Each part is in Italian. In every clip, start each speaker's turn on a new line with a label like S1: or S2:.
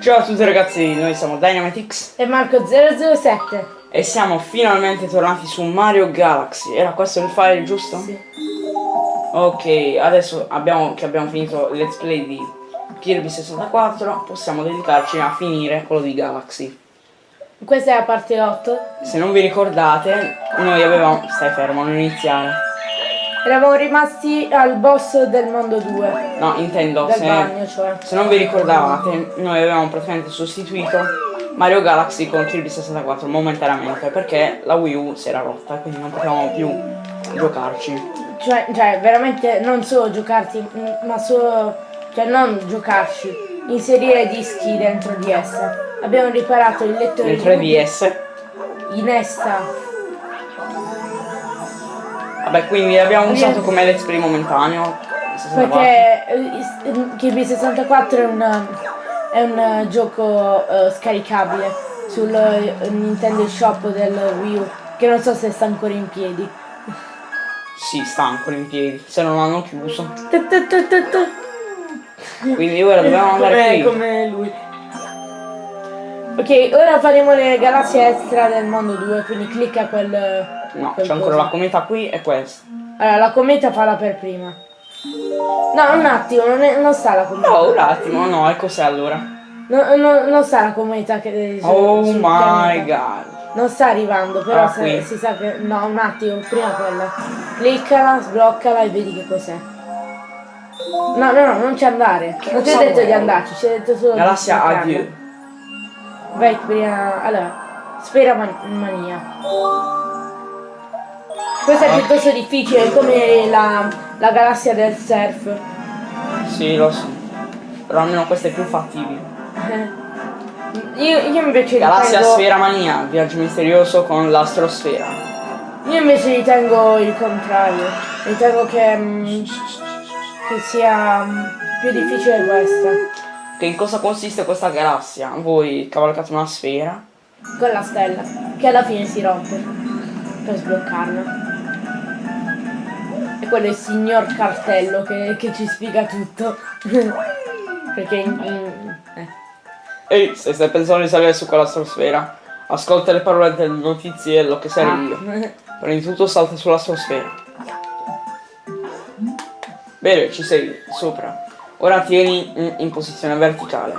S1: Ciao a tutti ragazzi, noi siamo Dynamitix
S2: e Marco007
S1: e siamo finalmente tornati su Mario Galaxy. Era questo il file giusto?
S2: Sì.
S1: Ok, adesso abbiamo, che abbiamo finito il let's play di Kirby 64 possiamo dedicarci a finire quello di Galaxy.
S2: Questa è la parte 8.
S1: Se non vi ricordate, noi avevamo... stai fermo, non iniziare.
S2: Eravamo rimasti al boss del mondo 2.
S1: No, intendo, se,
S2: bagno, cioè.
S1: se non vi ricordavate, noi avevamo praticamente sostituito Mario Galaxy con Kirby 64 momentaneamente perché la Wii U si era rotta quindi non potevamo più giocarci.
S2: Cioè, cioè veramente non solo giocarti, ma solo, cioè non giocarci, inserire dischi dentro di essa. Abbiamo riparato il lettore
S1: Dentro di DS.
S2: in essa
S1: Vabbè, quindi l'abbiamo usato come let's play momentaneo.
S2: 64. Perché eh, Kirby 64 è un, è un gioco uh, scaricabile sul uh, Nintendo Shop del Wii U, che non so se sta ancora in piedi.
S1: Sì, sta ancora in piedi, se non hanno chiuso. Quindi ora dobbiamo andare
S2: qui. come lui. Ok, ora faremo le galassie extra del mondo 2, quindi clicca quel...
S1: No, c'è ancora la cometa qui e questa.
S2: Allora, la cometa falla per prima. No, un attimo, non, è, non sta la cometa.
S1: No, un attimo, no, e cos'è allora?
S2: No, no, non sta la cometa che...
S1: Su, oh my god.
S2: Non sta arrivando, però ah, se, si sa che... No, un attimo, prima quella. Cliccala, sbloccala e vedi che cos'è. No, no, no, non ci andare. Non ti ho detto di andarci, ci ho detto solo
S1: Galassia adieu.
S2: Vai prima... Allora, spera man mania. Questo è piuttosto difficile, come la, la galassia del surf.
S1: Sì, lo so. Però almeno questo è più fattibile.
S2: io, io invece
S1: Galassia
S2: ritengo...
S1: Sfera Mania, viaggio misterioso con l'astrosfera.
S2: Io invece ritengo il contrario. Ritengo che, mm, che sia mm, più difficile questa.
S1: Che in cosa consiste questa galassia? Voi cavalcate una sfera.
S2: Con la stella, che alla fine si rompe per sbloccarla quello è il signor Cartello che, che ci spiega tutto. Perché in, in,
S1: eh. Ehi, se stai pensando di salire su quella strosfera, ascolta le parole del notiziello che sarei ah. io. Prima di tutto salta sulla strosfera. Bene, ci sei sopra. Ora tieni in, in posizione verticale.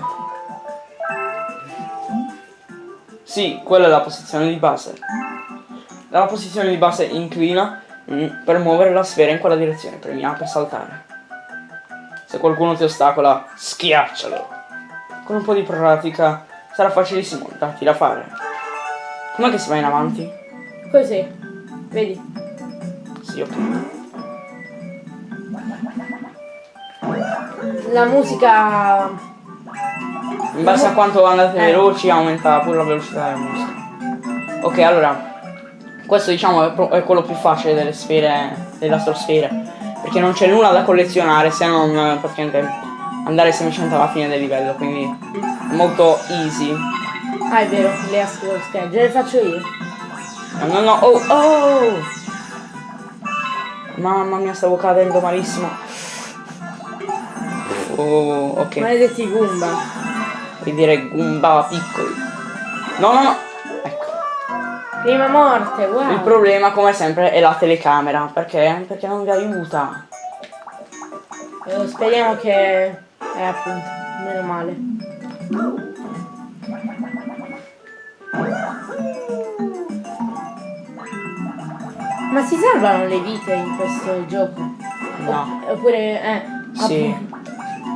S1: Sì, quella è la posizione di base. Dalla posizione di base inclina Mm, per muovere la sfera in quella direzione, premi A per saltare. Se qualcuno ti ostacola, schiaccialo. Con un po' di pratica sarà facilissimo darti da fare. Com'è che si va in avanti?
S2: Così, vedi?
S1: Sì, ok.
S2: La musica...
S1: In base a quanto andate eh. veloci aumenta pure la velocità della musica. Ok, allora questo diciamo è, quello più facile delle sfere, delle astrosfere. Perché non c'è nulla da collezionare se non eh, praticamente andare semplicemente alla fine del livello, quindi è molto easy.
S2: Ah è vero, le astrosfere, già le faccio io.
S1: No no no, oh oh! Mamma mia stavo cadendo malissimo. Oh, ok.
S2: Maledetti Goomba.
S1: Vuoi dire Goomba piccoli. No no no!
S2: Prima morte, wow.
S1: Il problema, come sempre, è la telecamera. Perché? Perché non vi aiuta.
S2: Eh, speriamo che... Eh, appunto, meno male. Ma si salvano le vite in questo gioco?
S1: No.
S2: Oppure, eh...
S1: Sì.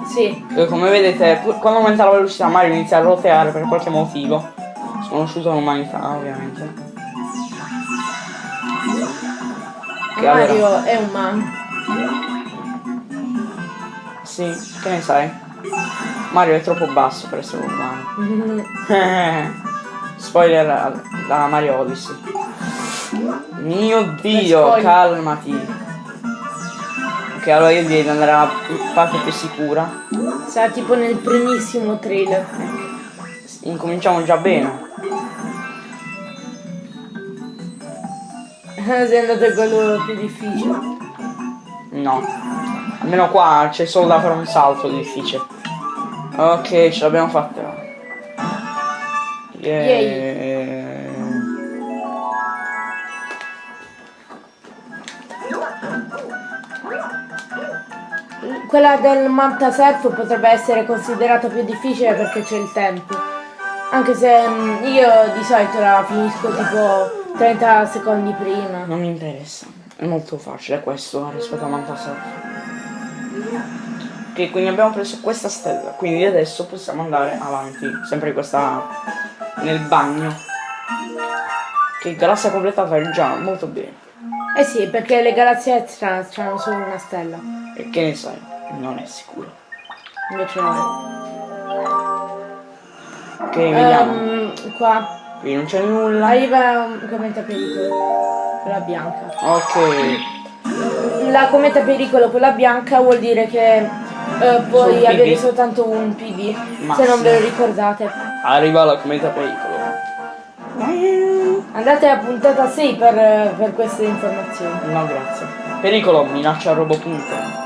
S2: Sì.
S1: Come vedete, quando aumenta la velocità Mario inizia a roteare per qualche motivo. Sconosciuto all'umanità, ovviamente.
S2: Che Mario allora... è umano.
S1: Sì, che ne sai? Mario è troppo basso per essere umano. Spoiler da Mario Odyssey. Mio dio, calmati. Ok, allora io direi di andare alla parte più sicura.
S2: Sarà tipo nel primissimo trailer.
S1: Incominciamo già bene.
S2: Sei andato quello più difficile.
S1: No. Almeno qua c'è solo da fare un salto difficile. Ok, ce l'abbiamo fatta. Yeah.
S2: Quella del Manta Surf potrebbe essere considerata più difficile perché c'è il tempo. Anche se mm, io di solito la finisco tipo 30 secondi prima.
S1: Non mi interessa. È molto facile questo rispetto a Mantasar. Ok, quindi abbiamo preso questa stella. Quindi adesso possiamo andare avanti. Sempre questa. nel bagno. Che galassia completata già, molto bene.
S2: Eh sì, perché le galassie extra hanno solo una stella.
S1: E che ne sai? Non è sicuro.
S2: Invece no.
S1: Ok, vediamo.
S2: Ehm, qua
S1: Qui non c'è nulla.
S2: arriva un cometa pericolo. Quella bianca.
S1: Ok.
S2: La cometa pericolo, quella bianca, vuol dire che eh, puoi avere soltanto un PV.
S1: Ma
S2: se non ve lo ricordate.
S1: Arriva la cometa pericolo.
S2: Andate a puntata 6 per, per queste informazioni.
S1: No, grazie. Pericolo, minaccia robopunto.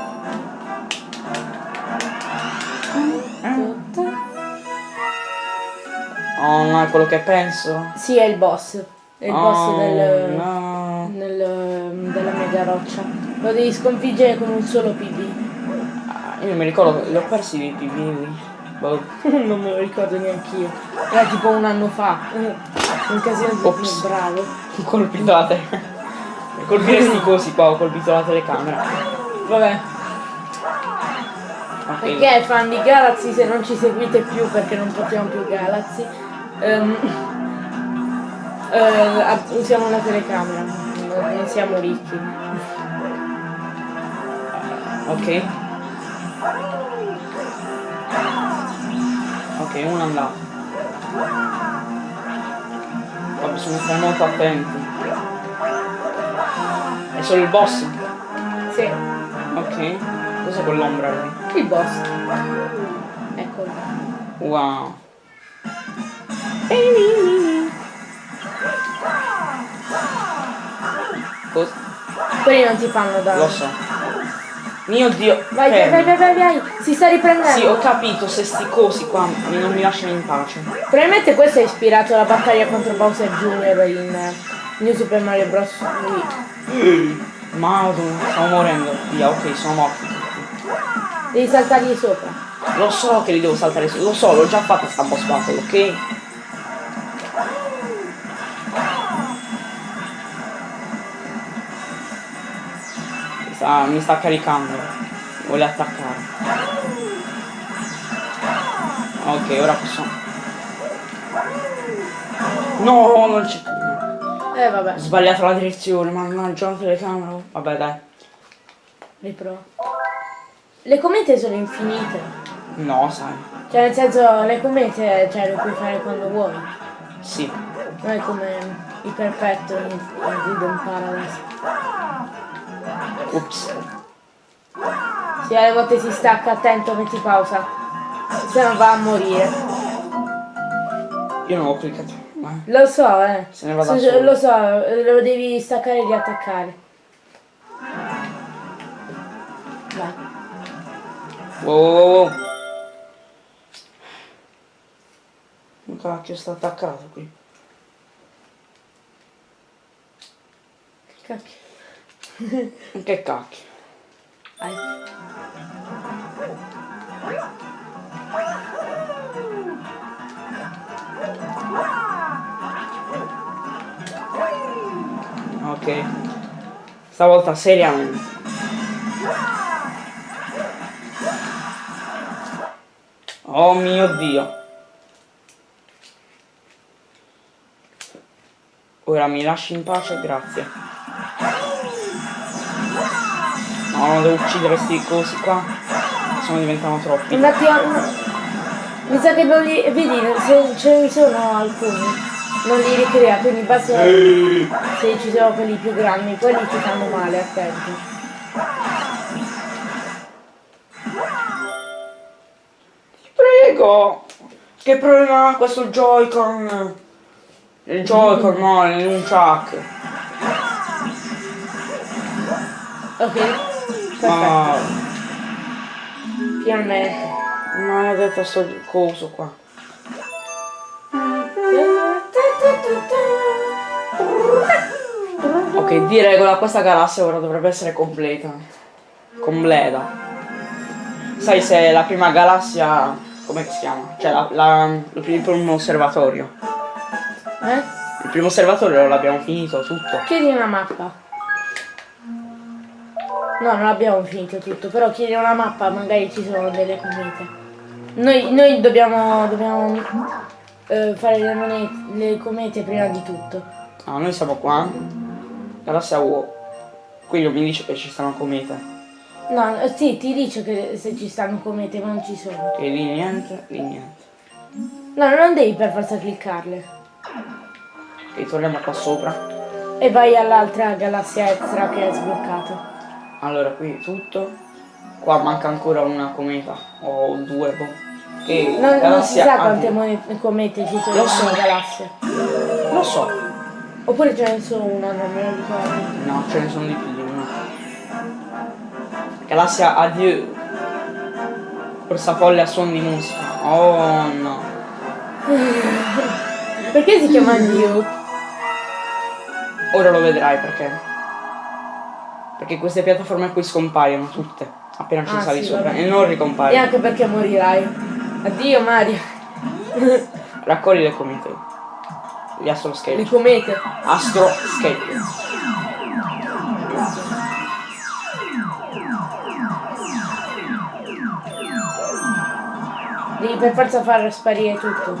S1: Oh no, è quello che penso.
S2: Sì, è il boss. È il boss
S1: Oh,
S2: del,
S1: no.
S2: del- della mega roccia. Lo devi sconfiggere con un solo PV.
S1: Ah, Io mi ricordo, li ho persi i PV. Boh.
S2: non me lo ricordo neanche io. Era tipo un anno fa. Un casino di
S1: Ops.
S2: bravo.
S1: Ho colpito la tele. Colpire sti cosi qua, ho colpito la telecamera.
S2: Vabbè.
S1: Ok.
S2: Perché fan di Galaxy se non ci seguite più perché non portiamo più Galaxy eh, a- usiamo una telecamera non siamo ricchi
S1: Ok. Ok, uno andato. Qua bisogna stare molto attenti. È solo il boss?
S2: sì
S1: Ok. Cos'è quell'ombra lì?
S2: il boss eccolo
S1: Wow. Cos-
S2: quelli non ti fanno danno
S1: Lo so. Mio dio.
S2: vai vai vai vai vai vai si sta riprendendo
S1: Sì, ho capito, se sti cosi qua non mi lasciano in pace.
S2: probabilmente questo ha ispirato la battaglia contro Bowser Jr. in eh, New Super Mario Bros. Wii
S1: Madonna, stavo morendo. Via, ok, sono morto.
S2: devi saltargli sopra
S1: Lo so che li devo saltare su, lo so, l'ho già fatta sta boss battle, ok? Mi sta, mi sta caricando. Vuole attaccare. Ok, ora posso. No, non c'è.
S2: eh vabbè
S1: Ho sbagliato la direzione, mannaggia la telecamera. Vabbè dai.
S2: riprova le comete sono infinite
S1: No, sai.
S2: Cioè nel senso le comete cioè, le puoi fare quando vuoi.
S1: Sì.
S2: Non è come il perfetto in Freedom Paradise.
S1: Ups.
S2: Sì, alle volte si stacca, attento, metti pausa. Se no va a morire.
S1: Io non ho cliccato. Ma...
S2: Lo so, eh.
S1: Se ne va da
S2: So-
S1: solo.
S2: Lo so, lo devi staccare e riattaccare. Vai.
S1: Wow, wow, wow. Ma cacchio sta attaccato qui.
S2: Cacchio.
S1: Che cacchio.
S2: Vai.
S1: Ok. Stavolta seriamente. Oh mio dio. Ora mi lasci in pace, grazie. No, non devo uccidere sti cosi qua. Se no diventano troppi.
S2: Un attimo. Mi sa che non li. Vedi, se ce ne sono alcuni. Non li ricrea, quindi basta. Se ci sono quelli più grandi, quelli ti fanno male, attenti.
S1: Prego! Che problema ha questo Joy-Con? Il Joy-Con no, è un chuck.
S2: Ok?
S1: Ma
S2: finalmente.
S1: maledetto sto coso qua. Ok, di regola questa galassia ora dovrebbe essere completa. Completa. Sai se la prima galassia... come si chiama? Cioè la, la- il primo osservatorio.
S2: Eh?
S1: Il primo osservatorio l'abbiamo finito tutto.
S2: Chiedi una mappa. No, non abbiamo finito tutto, però chiedi una mappa, magari ci sono delle comete. Noi, noi dobbiamo, dobbiamo eh, fare le, monete, le comete prima di tutto.
S1: Ah, noi siamo qua. Galassia UO. Qui non mi dice che ci stanno comete.
S2: No, eh, sì, ti dice che se ci stanno comete, ma non ci sono.
S1: E lì niente, lì niente.
S2: No, non devi per forza cliccarle.
S1: Ok, torniamo qua sopra.
S2: E vai all'altra galassia extra che è sbloccato.
S1: Allora, qui tutto. Qua manca ancora una cometa. O due, boh. Che
S2: Non, non si sa quante comete ci sono
S1: so.
S2: una galassia.
S1: Lo so.
S2: Oppure ce ne sono una, non me lo ricordo.
S1: No, ce ne sono di più di una. Galassia Adieu. Questa folle a suon di musica. Oh no.
S2: Perché si chiama New?
S1: Ora lo vedrai perché. Perché queste piattaforme qui scompaiono tutte. Appena ci
S2: Ah,
S1: sali
S2: sì,
S1: sopra. E non
S2: E
S1: ricompaiono.
S2: anche perché morirai. Addio Mario.
S1: Raccogli le comete. Gli astro
S2: Le
S1: skate.
S2: comete.
S1: Astro skate.
S2: Devi per forza far sparire tutto.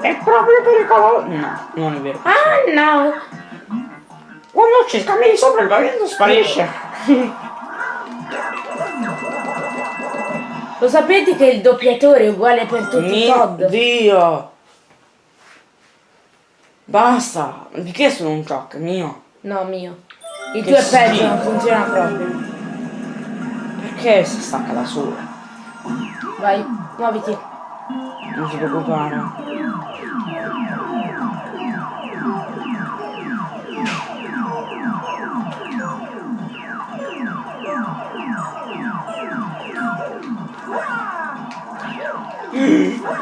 S1: È proprio pericoloso. No, non è vero.
S2: Ah no!
S1: Ci cammini sopra il pavimento sparisce.
S2: Lo sapete che il doppiatore è uguale per tutti i
S1: Mio
S2: Todd?
S1: Dio. Basta. Di che sono un shock? Mio.
S2: No, mio. Il tuo è peggio, non funziona proprio.
S1: Perché si stacca da solo?
S2: Vai, muoviti.
S1: Non ti preoccupare.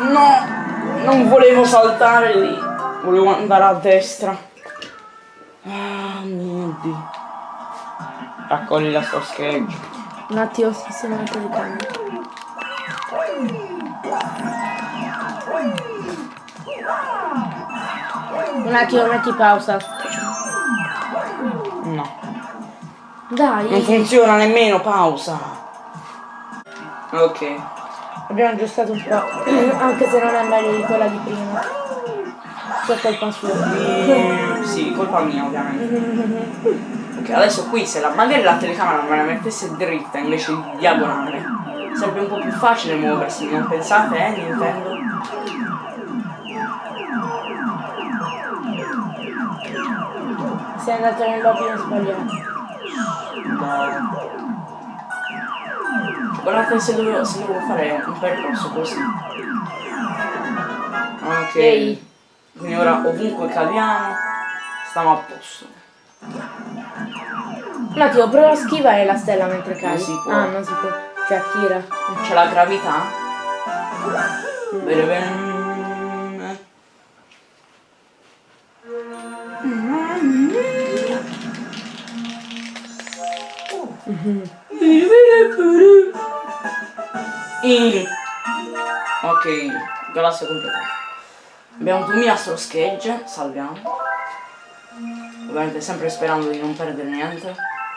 S1: No! Non volevo saltare lì. Volevo andare a destra. Ah mio dio. Raccogli la sua scheggia.
S2: Un attimo, sistema la telecamera. Un attimo, metti pausa.
S1: No. Non
S2: Dai,
S1: funziona nemmeno, pausa. Ok.
S2: Abbiamo aggiustato un po'. Anche se non è meglio di quella di prima. Per colpa sua.
S1: Eh, sì, colpa mia ovviamente. Ok, adesso qui se la, magari la telecamera me la mettesse dritta invece di diagonale, sarebbe un po' più facile muoversi, non pensate, eh, Nintendo?
S2: Sei andato nell'ordine sbagliato.
S1: No. Guardate se devo, se devo fare un percorso così. Ok.
S2: Ehi.
S1: Quindi ora ovunque cadiamo, stiamo a posto.
S2: Un attimo, prova a schivare la stella mentre cadi.
S1: si può.
S2: Ah, non si può. Cioè, attira.
S1: C'è la gravità? Bene bene. In. Ok, galassia completa. Abbiamo 2000 astro schegge, salviamo. Ovviamente sempre sperando di non perdere niente.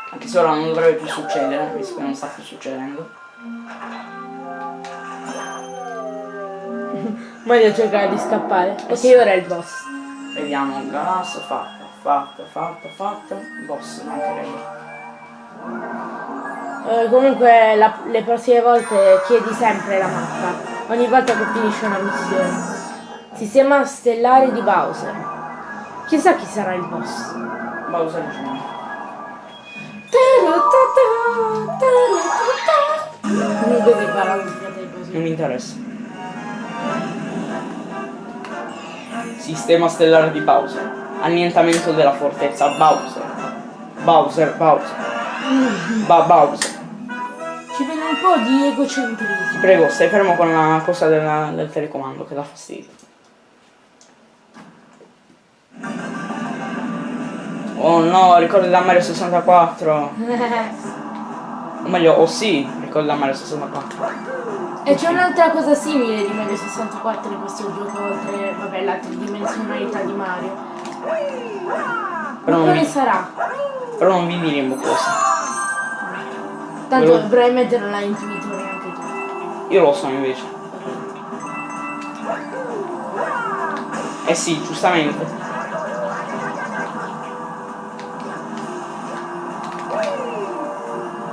S1: Anche se ora non dovrebbe più succedere, visto che non sta più succedendo.
S2: Mario cercare di scappare. Ok, ora è il boss.
S1: Vediamo, galassia fatta, fatta, fatta, fatta. Boss, mancherebbe.
S2: Eh, comunque la- le prossime volte chiedi sempre la mappa. Ogni volta che finisce una missione. Sistema stellare di Bowser. Chissà chi sarà il boss.
S1: Bowser Jr.
S2: Parla un fratello
S1: Non
S2: così.
S1: mi interessa. Sistema stellare di Bowser. Annientamento della fortezza Bowser. Bowser, Bowser. Ba Bowser.
S2: Po' di egocentrismo.
S1: Ti prego, stai fermo con la cosa della- del telecomando che dà fastidio. Oh no, ricordi da Mario 64. O meglio, oh sì, ricordi da Mario 64.
S2: e c'è un'altra cosa simile di Mario 64 in questo gioco, oltre, vabbè, la tridimensionalità di Mario.
S1: Però
S2: Ma quale sarà?
S1: però non vi diremo cosa.
S2: Tanto
S1: Quello-
S2: probabilmente non l'hai intuito neanche tu.
S1: Io lo so invece. Eh sì, giustamente.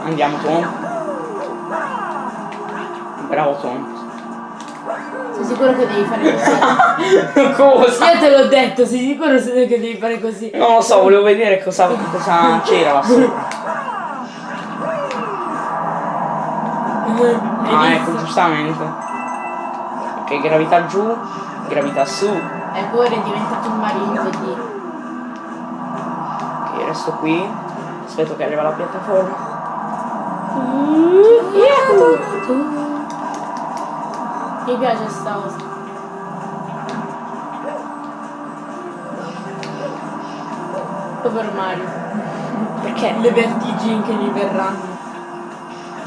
S1: Andiamo Tom. Bravo Tom.
S2: Sei sicuro che devi fare così?
S1: cosa?
S2: Io te l'ho detto, sei sicuro che devi fare così?
S1: Non lo so, volevo vedere cosa, cosa c'era là sopra. Ah,
S2: Hai
S1: ecco,
S2: visto?
S1: giustamente. Ok, gravità giù, gravità su.
S2: Ecco, ora è diventato un Mario in 2D.
S1: Ok, resto qui. Aspetto che arriva la piattaforma.
S2: Mi piace sta cosa. Povero Mario.
S1: Perché?
S2: Le vertigini che gli verranno.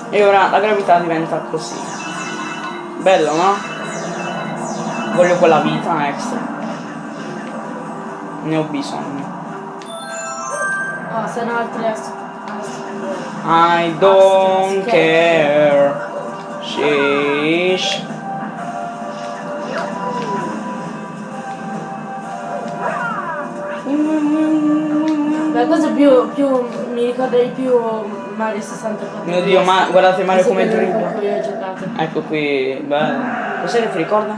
S1: E ora la gravità diventa così. Bello, no? Voglio quella vita extra. Ne ho bisogno.
S2: Oh, sono altre as- as-
S1: I don't care. Sheesh.
S2: La cosa più, più mi ricorda di più Mario 64.
S1: Mio Dio, ma guardate Mario come dribbla. Ecco qui, bello. Cos'è che ti ricorda?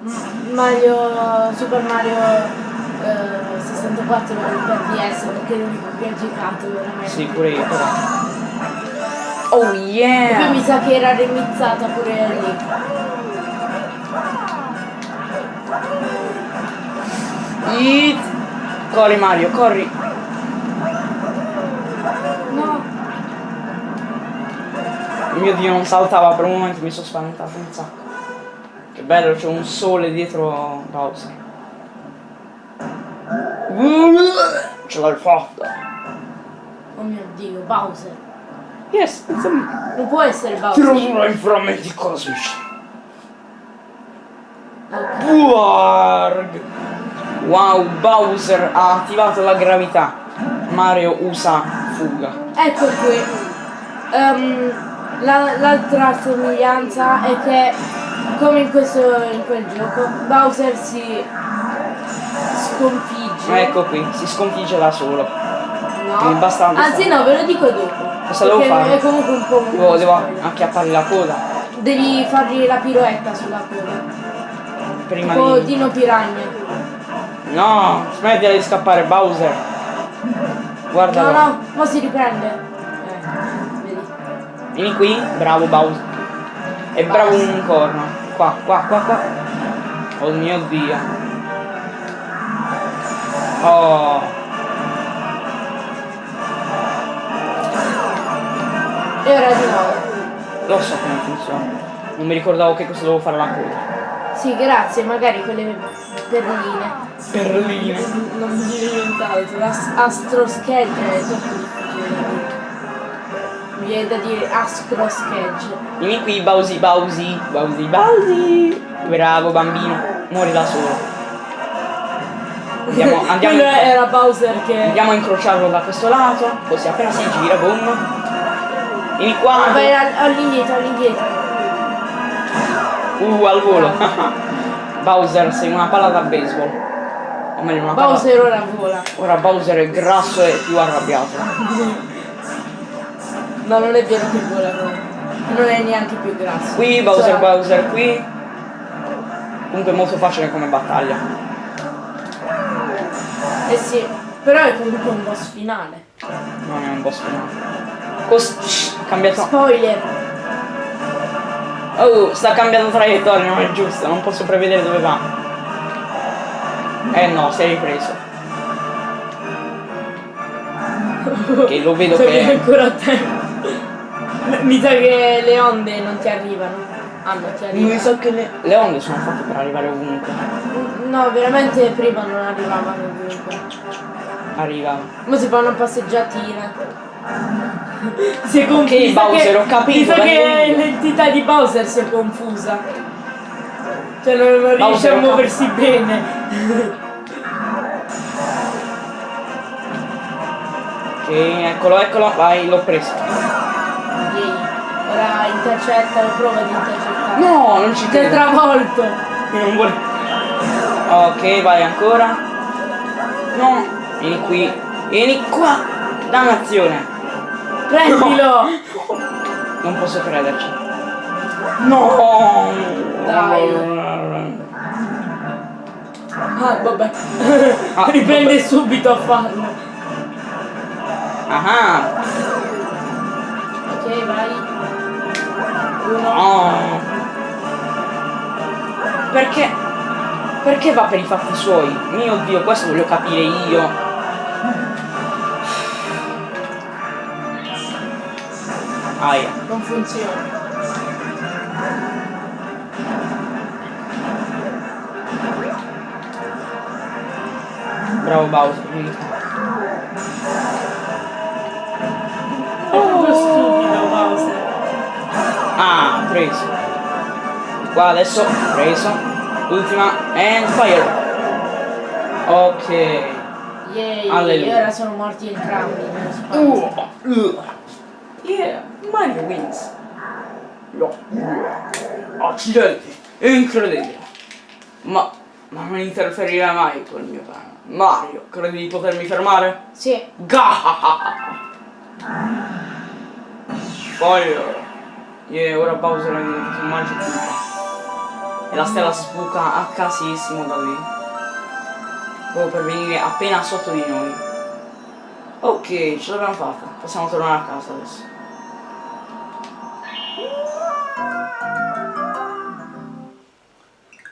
S2: M- Mario Super Mario eh, 64 per DS perché è l'unico che ho giocato veramente.
S1: Sì, pure io però. Oh
S2: E poi
S1: yeah!
S2: mi sa che era remizzata pure lì.
S1: Eat. Corri Mario, corri.
S2: No,
S1: Mio Dio, non saltava per un momento, mi sono spaventato un sacco. Che bello, c'è un sole dietro Bowser. Ce l'hai fatta.
S2: oh mio dio, Bowser.
S1: Yes, it's a...
S2: Non può essere Bowser.
S1: roserò in frammenti cosmici.
S2: Ok.
S1: Warg. Wow, Bowser ha attivato la gravità. Mario usa fuga.
S2: Ecco qui. La- l'altra somiglianza è che come in, questo, in quel gioco Bowser si sconfigge.
S1: Ecco qui, si sconfigge da solo.
S2: No.
S1: basta-
S2: Anzi no, ve lo dico dopo.
S1: Cosa devo fare?
S2: È comunque un po' un
S1: Devo, devo acchiappargli la coda.
S2: Devi fargli la piroetta sulla coda.
S1: Prima
S2: Tipo
S1: di.
S2: Dino Piragna.
S1: No, smettila di scappare, Bowser. Guardalo.
S2: No, no, ma si riprende. Eh.
S1: Vieni qui, bravo Bowser. È bravo un corno. Qua, qua, qua, qua. Oh mio dio. Oh.
S2: E ora di nuovo.
S1: Lo so come funziona. Non mi ricordavo che cosa dovevo fare la coda.
S2: Sì, grazie, magari quelle perline.
S1: Perline.
S2: Non mi viene nient'altro. Viene da dire Astro Schedge.
S1: Vieni qui, Bowsy, Bowsy, Bowsy, Bowsy. Bravo bambino, muori da solo. Andiamo, andiamo,
S2: Quello era Bowser che.
S1: andiamo a incrociarlo da questo lato, così appena si gira, boom. Vieni qua.
S2: Vai al- all'indietro, all'indietro.
S1: Uh, al volo. Bowser, sei una palla da baseball. O meglio, una palla.
S2: Bowser ora vola.
S1: Ora Bowser è grasso e più arrabbiato.
S2: No, non è vero che vola no. Non è neanche più grasso.
S1: Qui, Bowser,
S2: Sarà-
S1: Bowser, qui. Comunque è molto facile come battaglia.
S2: Eh sì, però è comunque un boss finale.
S1: Non è un boss finale. Cos- cambiato.
S2: Spoiler.
S1: Oh, sta cambiando traiettoria, non è giusto, non posso prevedere dove va. Eh no, sei ripreso. Che lo vedo
S2: C'è
S1: che.
S2: ancora tempo. Mi sa che le onde non ti arrivano. Ah, non ti arrivano.
S1: Mi sa che le... le onde sono fatte per arrivare ovunque.
S2: No, veramente prima non arrivavano ovunque.
S1: arriva.
S2: Ma si fa una passeggiatina. Si è confusa.
S1: Ok, Bowser, ho capito,
S2: Mi che l'entità di Bowser si è confusa. Cioè non, non riesce a muoversi bene.
S1: Ok, eccolo, eccolo, vai, l'ho preso.
S2: Yay. Ora intercetta, prova di intercettare.
S1: No, non ci
S2: Ti è
S1: credo.
S2: travolto.
S1: Non vuole. Ok, vai ancora. No, vieni qui. Vieni qua. Dannazione.
S2: Prendilo.
S1: Non posso crederci. No.
S2: Dai. Ah, vabbè.
S1: Ah,
S2: Riprende subito a farlo.
S1: Ah.
S2: Ok, vai.
S1: Oh. Perché? Perché va per i fatti suoi? Mio dio, questo voglio capire io. Aia.
S2: Non funziona.
S1: Bravo Bowser, preso. Qua adesso, preso. Ultima. And fire. Ok.
S2: Yay.
S1: Alleluia.
S2: Ora sono morti entrambi.
S1: Uh, uh. Yeah, Mario wins. No. Accidenti, incredibile. Ma, ma non interferirà mai col mio piano. Mario, credi di potermi fermare?
S2: Sì.
S1: Gahahaha. Fire. Yeah, ora Bowser è diventato un magico. E la stella sbuca a casissimo da lì. Proprio per venire appena sotto di noi. Ok, ce l'abbiamo fatta. Possiamo tornare a casa adesso.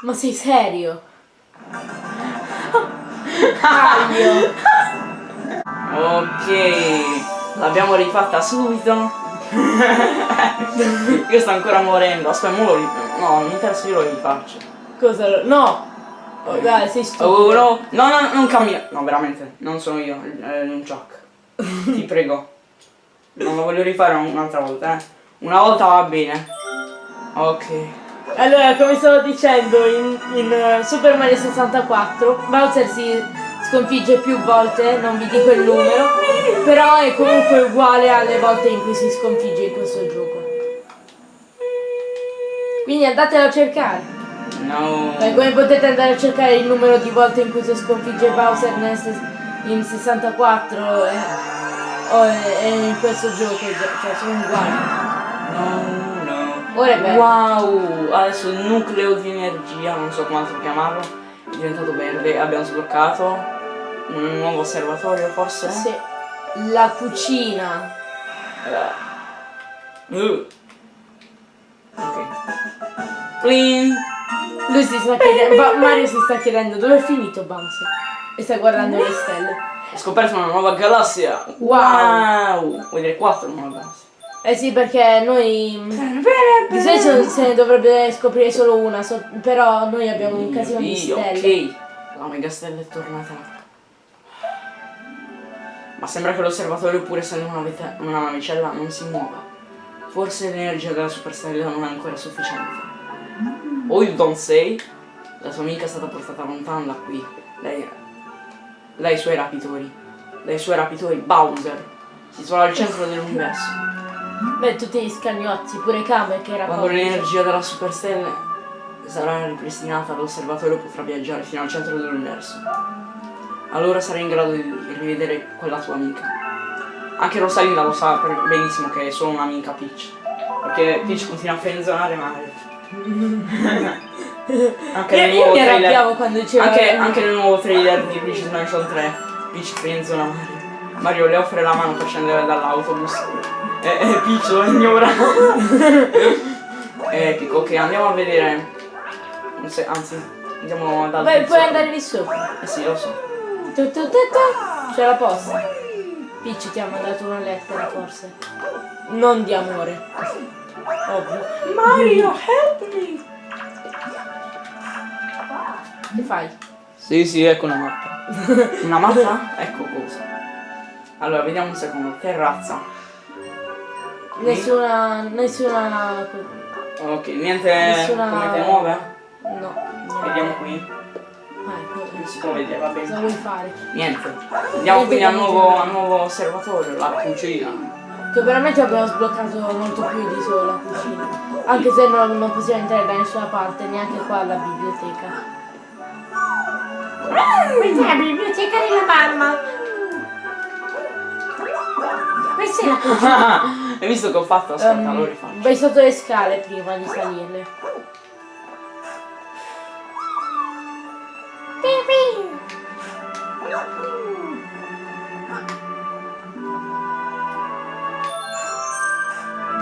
S2: Ma sei serio?
S1: Ok, l'abbiamo rifatta subito. Io sto ancora morendo. Aspetta, mo lo No, non mi interessa, io lo rifaccio.
S2: Cosa? No. Oh, dai, sei stupido.
S1: Oh, no, no, no, non cammina. No, veramente, non sono io, è un Chuck. Ti prego. Non lo voglio rifare un'altra volta, eh. Una volta va bene. Ok.
S2: Allora, come stavo dicendo, in, in, eh, Super Mario 64 Bowser si sconfigge più volte, non vi dico il numero, però è comunque uguale alle volte in cui si sconfigge in questo gioco. Quindi andatelo a cercare.
S1: No.
S2: Beh, come potete andare a cercare il numero di volte in cui si sconfigge Bowser in 64 e, o e- e in questo gioco, cioè sono uguali.
S1: No, no.
S2: Ora è verde.
S1: Wow, adesso il nucleo di energia, non so come altro chiamarlo, è diventato verde. Abbiamo sbloccato un nuovo osservatorio forse?
S2: Sì. La cucina.
S1: Uh. Ok. Clean.
S2: Lui si sta chiedendo, Ba- Mario si sta chiedendo dove è finito Bowser e sta guardando le stelle.
S1: Ho scoperto una nuova galassia.
S2: Wow.
S1: Wow. Vuoi dire quattro nuove galassie?
S2: Eh sì, perché noi di solito se ne dovrebbe scoprire solo una, so- però noi abbiamo un casino di
S1: Dio,
S2: stelle.
S1: Ok. La mega stella è tornata. Ma sembra che l'osservatorio, pur essendo una, una navicella, non si muova. Forse l'energia della superstella non è ancora sufficiente. O you don't say? La sua amica è stata portata lontano da qui. Lei, lei e i suoi rapitori. Lei e i suoi rapitori, Bowser. Si trova al centro dell'universo.
S2: Beh, tutti gli scagnotti, pure Kame che era
S1: Quando l'energia della superstella sarà ripristinata, l'osservatorio potrà viaggiare fino al centro dell'universo. Allora sarai in grado di rivedere quella tua amica. Anche Rosalinda lo sa benissimo che è solo un'amica Peach. Perché Peach continua a frenzonare Mario. anche, nel nuovo trailer, anche, anche nel nuovo trailer di Peach Mansion 3, Peach frenzona Mario. Mario le offre la mano per scendere dall'autobus. E, e Peach lo ignora. Epico, ok, andiamo a vedere. Se- anzi, andiamo dal
S2: Beh, puoi andare lì sopra.
S1: Eh sì, lo so.
S2: Tu, tu, tu, tu. C'è la posta. Peach ti ha mandato una lettera forse. Non di amore. Ovvio.
S1: Mario, help me!
S2: Che fai?
S1: Sì, sì, ecco una mappa. Una mappa? ecco cosa. Allora, vediamo un secondo. Terrazza.
S2: Nessuna. nessuna.
S1: Ok, niente
S2: Nessuna-
S1: come te muove?
S2: No.
S1: Vediamo qui. Non si può vedere, va
S2: Cosa
S1: bene.
S2: vuoi fare?
S1: Niente. Andiamo quindi al nuovo, al nuovo osservatorio, la cucina.
S2: Che veramente abbiamo sbloccato molto più di solo la cucina. Anche se non, non possiamo entrare da nessuna parte, neanche qua alla biblioteca.
S3: Questa è la biblioteca della mamma. Questa è la cucina.
S1: Hai visto che ho fatto? Aspetta,
S2: Ehm,
S1: lo rifaccio.
S2: vai sotto le scale prima di salirle.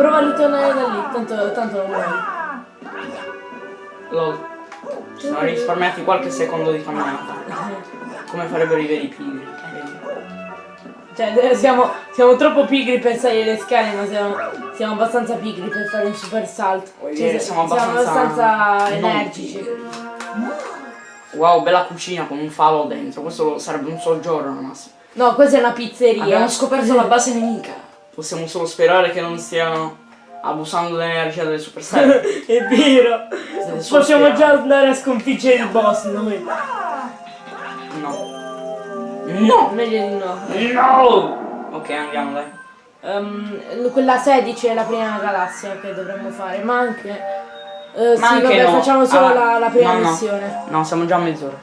S2: Prova a ritornare da lì, tanto, tanto non muori.
S1: Lol. Sono risparmiati qualche secondo di camminata. Come farebbero i veri pigri.
S2: Cioè, eh, siamo, siamo troppo pigri per salire le scale, ma siamo, siamo abbastanza pigri per fare un super salto. Cioè,
S1: dire,
S2: se-
S1: siamo abbastanza
S2: abbastanza energici.
S1: Wow, bella cucina con un falo dentro. Questo lo- sarebbe un soggiorno al massimo.
S2: No, questa è una pizzeria.
S1: Abbiamo scoperto la base nemica. Possiamo solo sperare che non stiano abusando dell'energia delle superstar.
S2: è vero. Possiamo
S1: sperare.
S2: già andare a sconfiggere il boss noi.
S1: No. No!
S2: Meglio di no.
S1: No! Ok, andiamo dai.
S2: Ehm, quella 16 è la prima galassia che dovremmo fare, ma anche. eh,
S1: Ma
S2: sì,
S1: anche
S2: vabbè,
S1: no.
S2: facciamo solo
S1: Ah,
S2: la, la prima
S1: no, no.
S2: missione.
S1: No, siamo già a mezz'ora.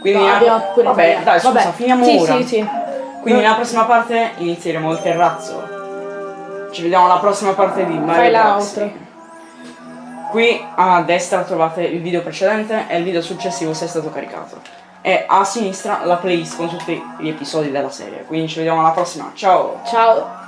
S1: Quindi
S2: No, abbiamo
S1: Vabbè, dai, scusa,
S2: Vabbè,
S1: finiamo
S2: sì,
S1: ora.
S2: Sì, sì.
S1: Quindi nella prossima parte inizieremo il terrazzo. Ci vediamo alla prossima parte di Mario
S2: Fai.
S1: Qui a destra trovate il video precedente e il video successivo se è stato caricato. E a sinistra la playlist con tutti gli episodi della serie. Quindi ci vediamo alla prossima. Ciao!
S2: Ciao.